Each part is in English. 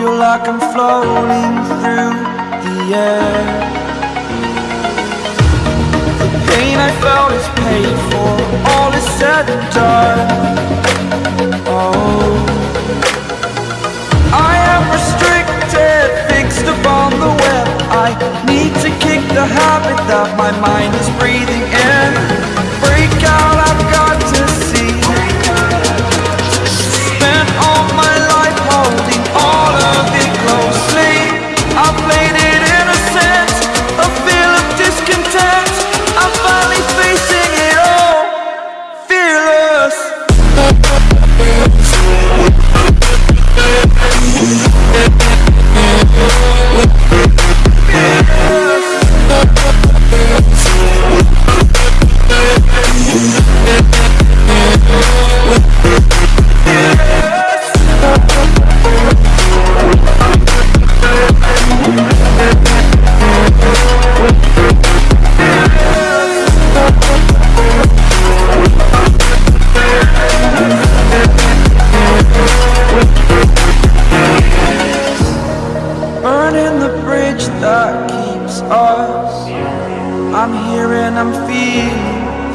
Feel like I'm floating through the air. The pain I felt is paid for All is said and done. Oh. I am restricted, fixed upon the web. I need to kick the habit that my mind is breathing in I'm here and I'm feeling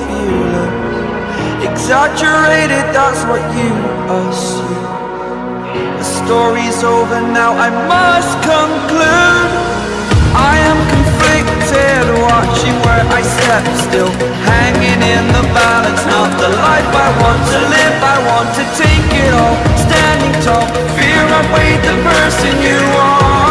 fearless Exaggerated, that's what you assume. The story's over now, I must conclude. I am conflicted, watching where I step still. Hanging in the balance, not the life I want to live. I want to take it all, standing tall. Fear I weighed the person you are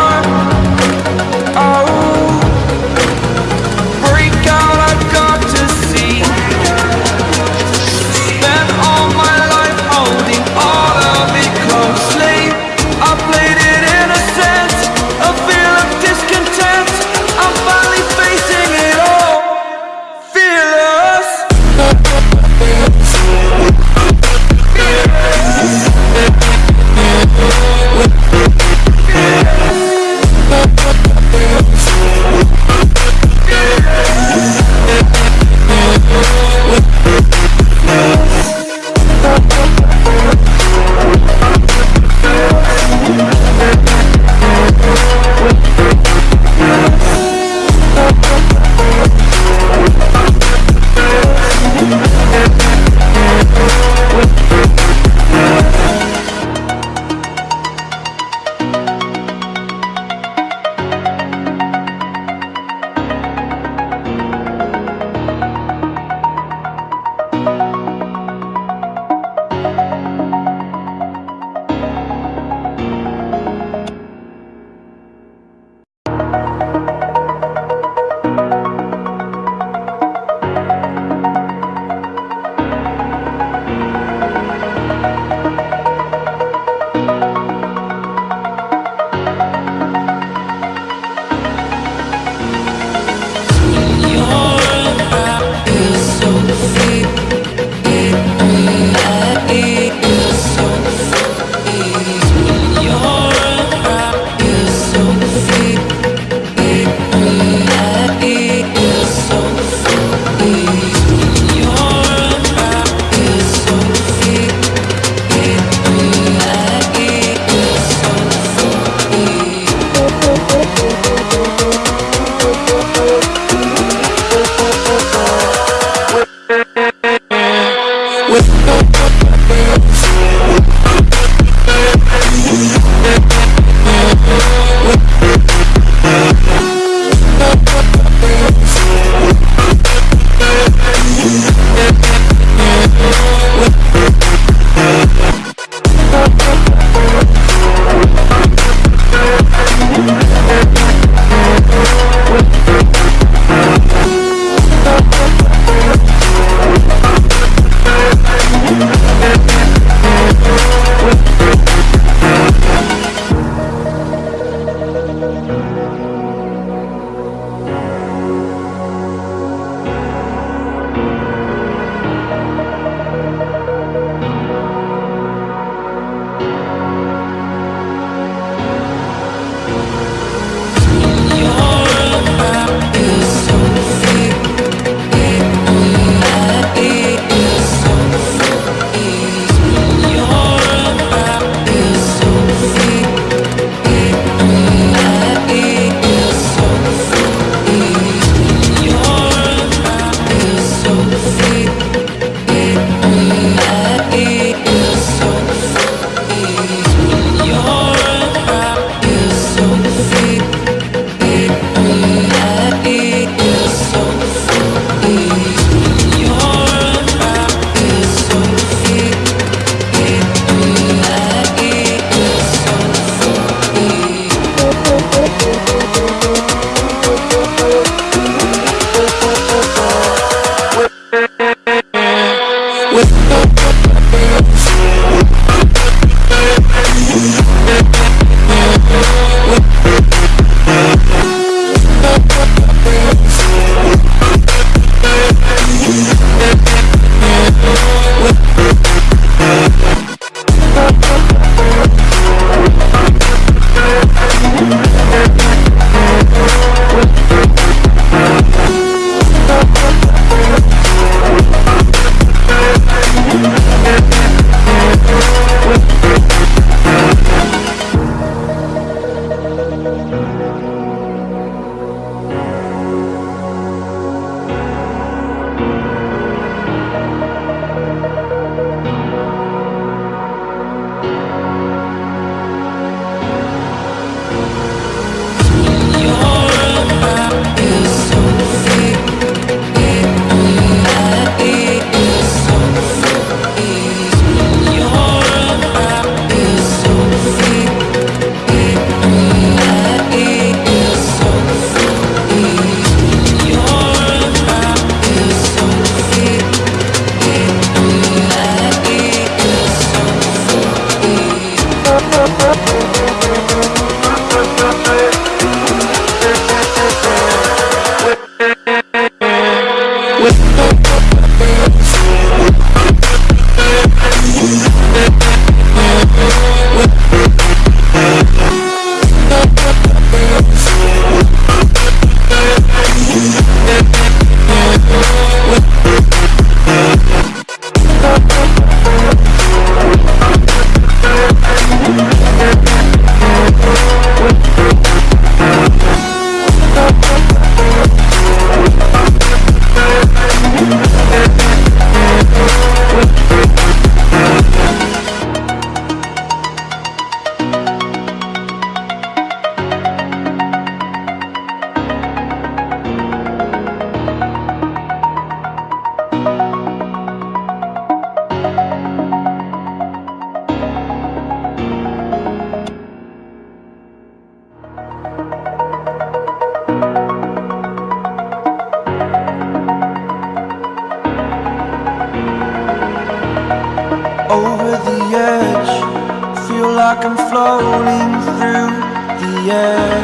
I'm floating through the air.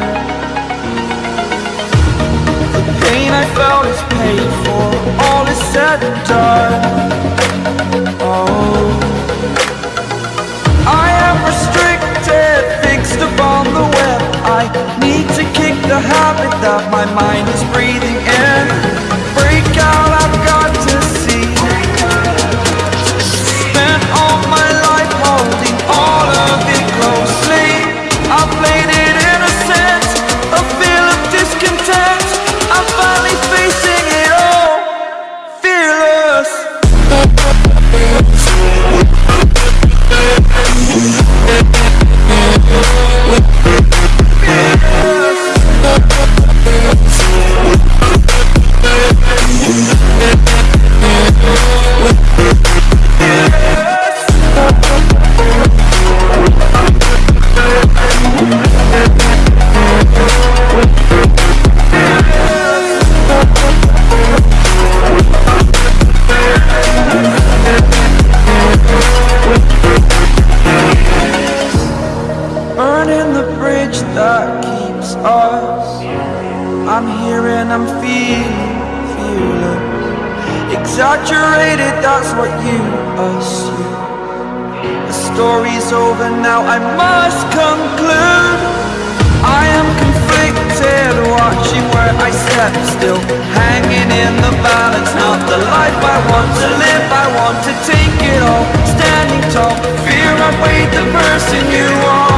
The pain I felt is paid for. All is said and done must conclude. I am conflicted, watching where I step still. Hanging in the balance, not the life I want to live. I want to take it all, standing tall Fear I weighed the person